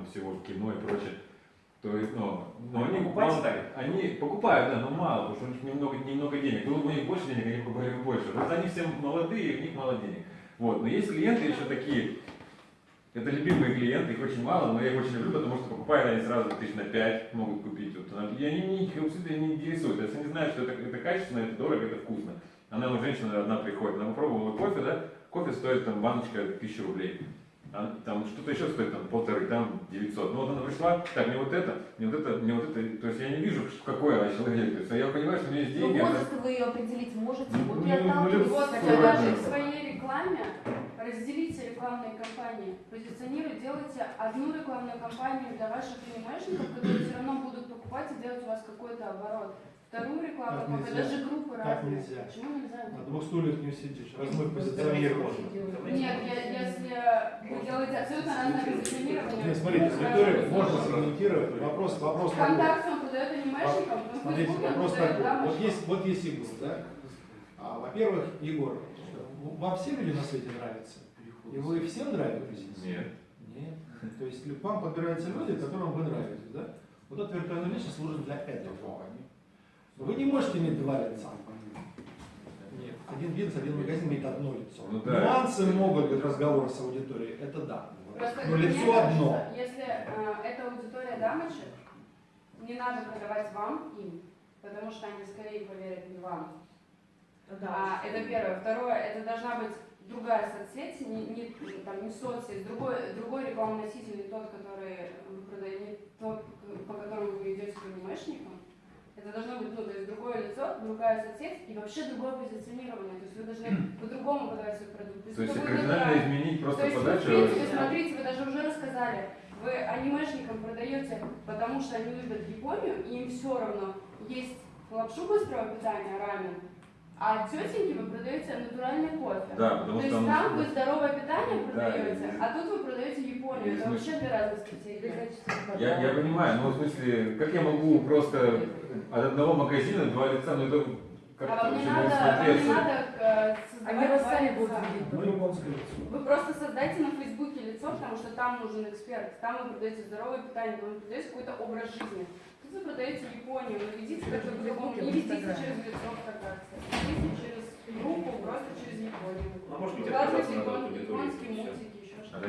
там всего в кино и прочее. То есть, ну, но они Покупать мало- ставят? Они покупают, да, но мало, потому что у них немного, немного денег. Было бы у них больше денег, они покупали бы больше. Просто они все молодые, у них мало денег. Вот. Но есть клиенты еще такие, это любимые клиенты, их очень мало, но я их очень люблю, потому что покупают они сразу тысяч на 5 могут купить. Вот. И они не, абсолютно не интересуют. Если они знают, что это, это качественно, это дорого, это вкусно. Она, ну, женщина одна приходит, она попробовала кофе, да? Кофе стоит там баночка 1000 рублей. А там что-то еще стоит там полторы, там 900. Ну вот она пришла, так, мне вот это, мне вот это, мне вот это. То есть я не вижу, что- какой она человек. То есть я понимаю, что у меня есть Ну, деньги. она- возраст вы ее определить можете, Ну, вот ну, и ну, ну, Вот, даже в своей рекламе разделите рекламные кампании. Позиционируйте, делайте одну рекламную кампанию для ваших анимешников, которые все равно будут покупать и делать у вас какой-то оборот. Вторую Как нельзя? даже группы Как разные. нельзя? Почему нельзя? На двух стульях не усидишь. Размой позиционирование. Нет, я- если вы делаете абсолютно разное позиционирование. Нет, смотрите, сразу можно сегментировать. Вопрос, вопрос такой. ВКонтакте он продает анимешникам, но Смотрите, вопрос продает такой. Вот есть, вот есть Егор, да? А, во-первых, Егор, вам все люди на свете нравятся? И вы всем нравитесь? Нет. Нет. То есть к вам подбираются люди, которым вы нравитесь, да? Вот эта виртуальная личность служит для этого. Вы не можете иметь два лица. Нет. Один бизнес, один магазин имеет одно лицо. Ну да. Нюансы могут быть разговор с аудиторией, это да. Просто Но лицо кажется, одно. Если э, это аудитория дамочек, не надо продавать вам им, потому что они скорее поверят не вам. А, это первое. Второе, это должна быть другая соцсеть, не, не, там, не соцсеть, другой, другой рекламный носитель, не тот, который вы продаете, не тот, по которому вы идете к анимешникам. Это должно быть, ну, то есть другое лицо, другая соцсеть и вообще другое позиционирование. То есть вы должны по-другому подавать свой продукт. То есть кардинально изменить То просто есть, вы, в подачу. принципе, смотрите, вы даже уже рассказали, вы анимешникам продаете, потому что они любят Японию, и им все равно есть лапшу быстрого питания, рамен, а тетеньке вы продаете натуральный кофе. Да, потому То что есть там вы здоровое питание Да, продаете, и- а тут вы продаете Японию. Это вообще две разные стратегии. Я, я понимаю, но в смысле, как я могу просто от одного магазина два лица, ну это А как-то вам не надо, вам не надо э, Они создавать вас два сами лица. будут видеть. Японское лицо. Вы просто создайте на Фейсбуке лицо, потому что там нужен эксперт. Там вы продаете здоровое питание, там вы продаете какой-то образ жизни. Вы продаете Японию, но ведите как-то по-другому. Не ведите через лицо ВКонтакте. Ведите через группу, просто через Японию. А может быть, японские мультики, еще А что-то.